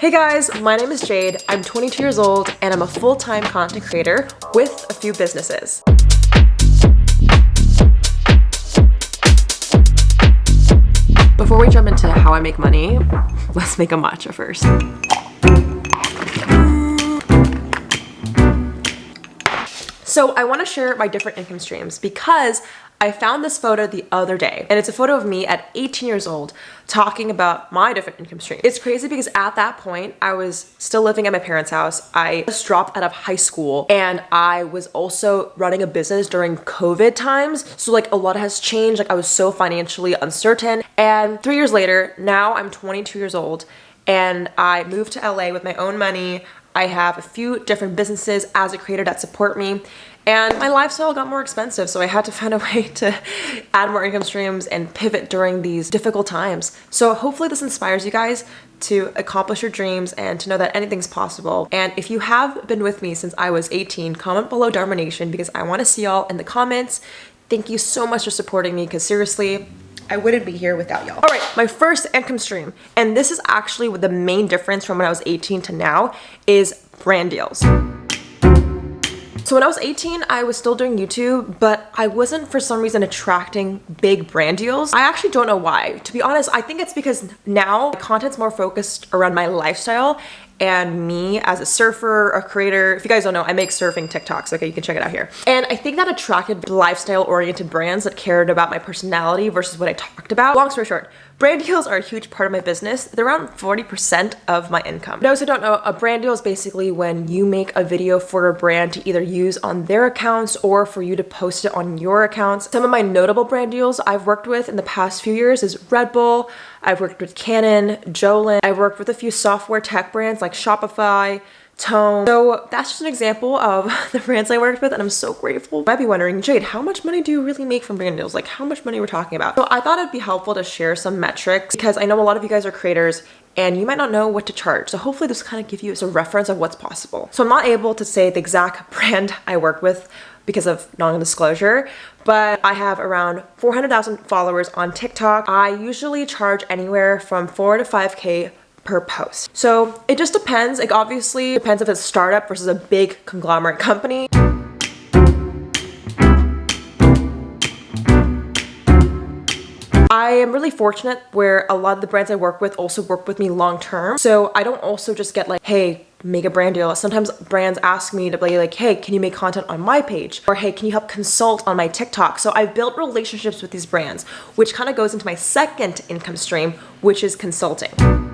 Hey guys, my name is Jade. I'm 22 years old and I'm a full-time content creator with a few businesses. Before we jump into how I make money, let's make a matcha first. So I want to share my different income streams because I found this photo the other day and it's a photo of me at 18 years old talking about my different income stream. It's crazy because at that point I was still living at my parents' house. I just dropped out of high school and I was also running a business during COVID times. So like a lot has changed. Like I was so financially uncertain. And three years later, now I'm 22 years old and I moved to LA with my own money. I have a few different businesses as a creator that support me and my lifestyle got more expensive so I had to find a way to add more income streams and pivot during these difficult times. So hopefully this inspires you guys to accomplish your dreams and to know that anything's possible. And if you have been with me since I was 18, comment below Dharma Nation because I want to see y'all in the comments. Thank you so much for supporting me because seriously, I wouldn't be here without y'all. All right, my first income stream, and this is actually the main difference from when I was 18 to now, is brand deals. So when I was 18, I was still doing YouTube, but I wasn't for some reason attracting big brand deals. I actually don't know why. To be honest, I think it's because now content's more focused around my lifestyle and me as a surfer, a creator. If you guys don't know, I make surfing TikToks. Okay, you can check it out here. And I think that attracted lifestyle oriented brands that cared about my personality versus what I talked about. Long story short, Brand deals are a huge part of my business. They're around 40% of my income. Those who don't know, a brand deal is basically when you make a video for a brand to either use on their accounts or for you to post it on your accounts. Some of my notable brand deals I've worked with in the past few years is Red Bull, I've worked with Canon, Jolyn, I've worked with a few software tech brands like Shopify, tone. So that's just an example of the brands I worked with and I'm so grateful. You might be wondering, Jade, how much money do you really make from brand deals? Like how much money we're talking about? So I thought it'd be helpful to share some metrics because I know a lot of you guys are creators and you might not know what to charge. So hopefully this kind of give you a reference of what's possible. So I'm not able to say the exact brand I work with because of non-disclosure, but I have around 400,000 followers on TikTok. I usually charge anywhere from 4 to 5k per post. So it just depends. Like obviously depends if it's a startup versus a big conglomerate company. I am really fortunate where a lot of the brands I work with also work with me long term. So I don't also just get like, hey, make a brand deal. Sometimes brands ask me to be like, hey, can you make content on my page? Or hey, can you help consult on my TikTok? So I've built relationships with these brands, which kind of goes into my second income stream, which is consulting.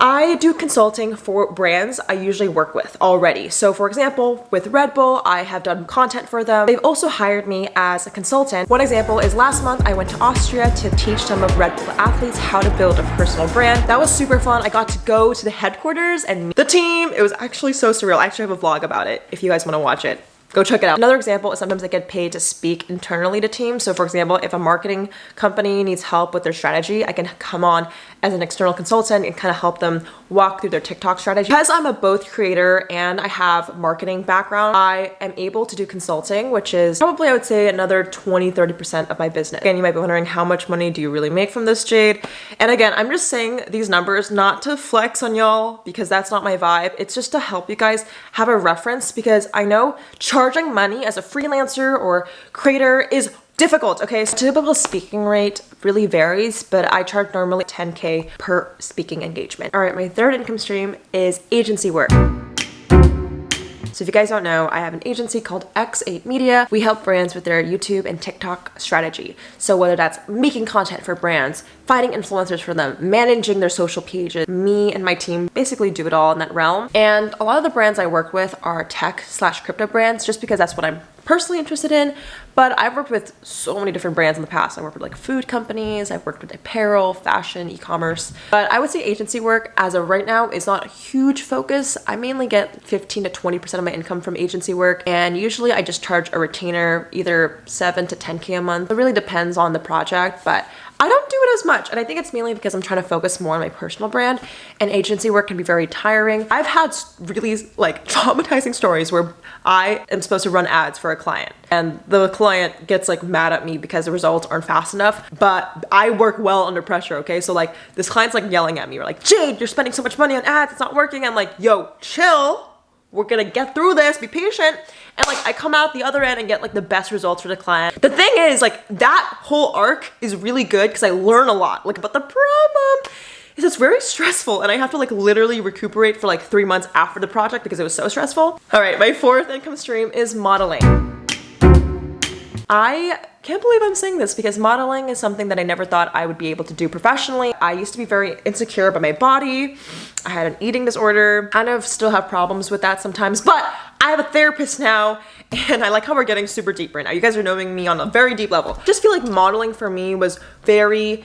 I do consulting for brands I usually work with already. So for example, with Red Bull, I have done content for them. They've also hired me as a consultant. One example is last month I went to Austria to teach some of Red Bull athletes how to build a personal brand. That was super fun. I got to go to the headquarters and meet the team. It was actually so surreal. I actually have a vlog about it if you guys want to watch it go check it out. Another example is sometimes I get paid to speak internally to teams. So for example, if a marketing company needs help with their strategy, I can come on as an external consultant and kind of help them walk through their TikTok strategy. Because I'm a both creator and I have marketing background, I am able to do consulting, which is probably I would say another 20, 30% of my business. Again, you might be wondering how much money do you really make from this, Jade? And again, I'm just saying these numbers not to flex on y'all because that's not my vibe. It's just to help you guys have a reference because I know charging money as a freelancer or creator is difficult. Okay, so typical speaking rate really varies, but I charge normally 10K per speaking engagement. All right, my third income stream is agency work. So if you guys don't know, I have an agency called X8 Media. We help brands with their YouTube and TikTok strategy. So whether that's making content for brands, finding influencers for them, managing their social pages, me and my team basically do it all in that realm. And a lot of the brands I work with are tech slash crypto brands just because that's what I'm personally interested in, but I've worked with so many different brands in the past. I worked with like food companies, I've worked with apparel, fashion, e-commerce, but I would say agency work as of right now is not a huge focus. I mainly get 15 to 20% of my income from agency work, and usually I just charge a retainer either 7 to 10k a month. It really depends on the project, but I don't do it as much. And I think it's mainly because I'm trying to focus more on my personal brand and agency work can be very tiring. I've had really like traumatizing stories where I am supposed to run ads for a client and the client gets like mad at me because the results aren't fast enough, but I work well under pressure, okay? So like this client's like yelling at me, or like, Jade, you're spending so much money on ads, it's not working. I'm like, yo, chill. We're gonna get through this, be patient. And like I come out the other end and get like the best results for the client. The thing is like that whole arc is really good because I learn a lot like about the problem it's very stressful and I have to like literally recuperate for like three months after the project because it was so stressful. All right, my fourth income stream is modeling. I can't believe I'm saying this because modeling is something that I never thought I would be able to do professionally. I used to be very insecure about my body. I had an eating disorder, kind of still have problems with that sometimes, but I have a therapist now and I like how we're getting super deep right now. You guys are knowing me on a very deep level. Just feel like modeling for me was very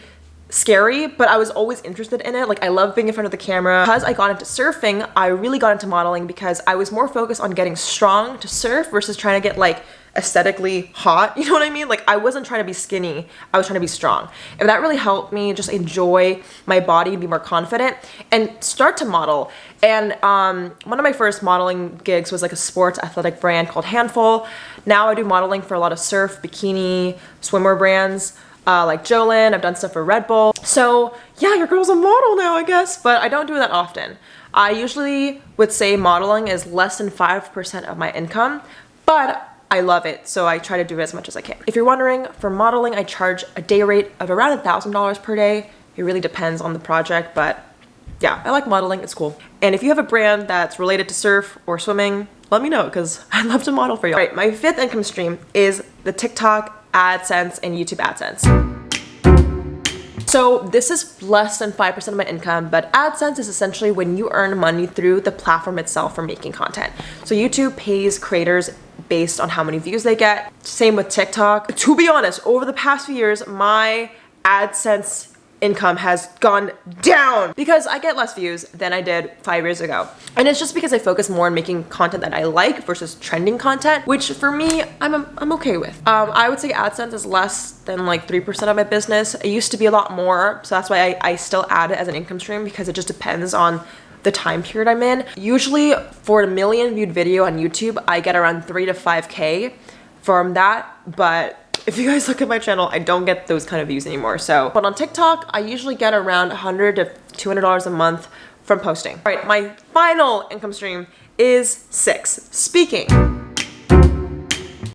scary, but I was always interested in it. Like I love being in front of the camera. Because I got into surfing, I really got into modeling because I was more focused on getting strong to surf versus trying to get like aesthetically hot. You know what I mean? Like I wasn't trying to be skinny. I was trying to be strong. And that really helped me just enjoy my body, be more confident and start to model. And um, one of my first modeling gigs was like a sports athletic brand called Handful. Now I do modeling for a lot of surf, bikini, swimwear brands. Uh, like Jolyn, I've done stuff for Red Bull. So yeah, your girl's a model now, I guess, but I don't do that often. I usually would say modeling is less than 5% of my income, but I love it, so I try to do it as much as I can. If you're wondering, for modeling, I charge a day rate of around $1,000 per day. It really depends on the project, but yeah, I like modeling, it's cool. And if you have a brand that's related to surf or swimming, let me know because I'd love to model for you. All right, my fifth income stream is the TikTok AdSense and YouTube AdSense. So this is less than 5% of my income, but AdSense is essentially when you earn money through the platform itself for making content. So YouTube pays creators based on how many views they get. Same with TikTok. To be honest, over the past few years, my AdSense income has gone down because I get less views than I did five years ago. And it's just because I focus more on making content that I like versus trending content, which for me, I'm, I'm okay with. Um, I would say AdSense is less than like 3% of my business. It used to be a lot more, so that's why I, I still add it as an income stream because it just depends on the time period I'm in. Usually for a million viewed video on YouTube, I get around three to 5K from that, but if you guys look at my channel, I don't get those kind of views anymore. So, but on TikTok, I usually get around 100 to $200 a month from posting. All right, my final income stream is six, speaking.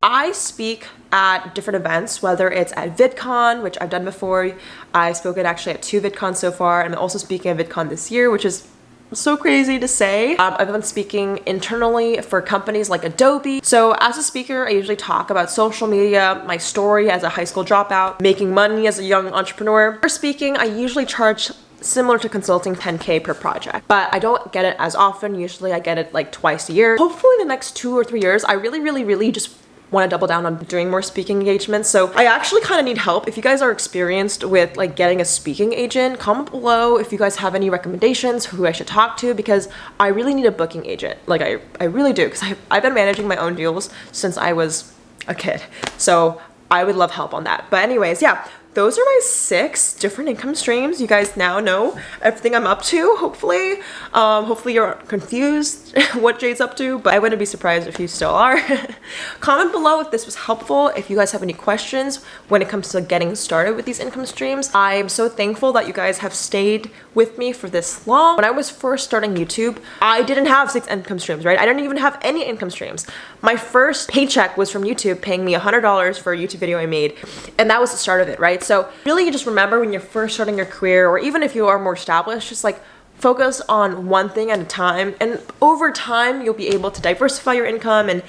I speak at different events, whether it's at VidCon, which I've done before. I've spoken actually at two VidCons so far. I'm also speaking at VidCon this year, which is so crazy to say. Um, I've been speaking internally for companies like Adobe. So as a speaker, I usually talk about social media, my story as a high school dropout, making money as a young entrepreneur. For speaking, I usually charge similar to consulting 10k per project but i don't get it as often usually i get it like twice a year hopefully the next two or three years i really really really just want to double down on doing more speaking engagements. So I actually kind of need help. If you guys are experienced with like getting a speaking agent, comment below if you guys have any recommendations who I should talk to because I really need a booking agent. Like I, I really do because I've been managing my own deals since I was a kid. So I would love help on that. But anyways, yeah, those are my six different income streams. You guys now know everything I'm up to, hopefully. Um, hopefully you're confused what Jade's up to, but I wouldn't be surprised if you still are. Comment below if this was helpful, if you guys have any questions when it comes to getting started with these income streams. I'm so thankful that you guys have stayed with me for this long. When I was first starting YouTube, I didn't have six income streams, right? I didn't even have any income streams. My first paycheck was from YouTube paying me $100 for a YouTube video I made, and that was the start of it, right? So really you just remember when you're first starting your career or even if you are more established, just like focus on one thing at a time. And over time, you'll be able to diversify your income and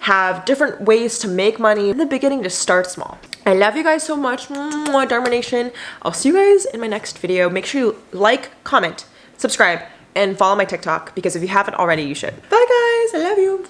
have different ways to make money. In the beginning, just start small. I love you guys so much, Dharma Nation. I'll see you guys in my next video. Make sure you like, comment, subscribe, and follow my TikTok because if you haven't already, you should. Bye guys, I love you.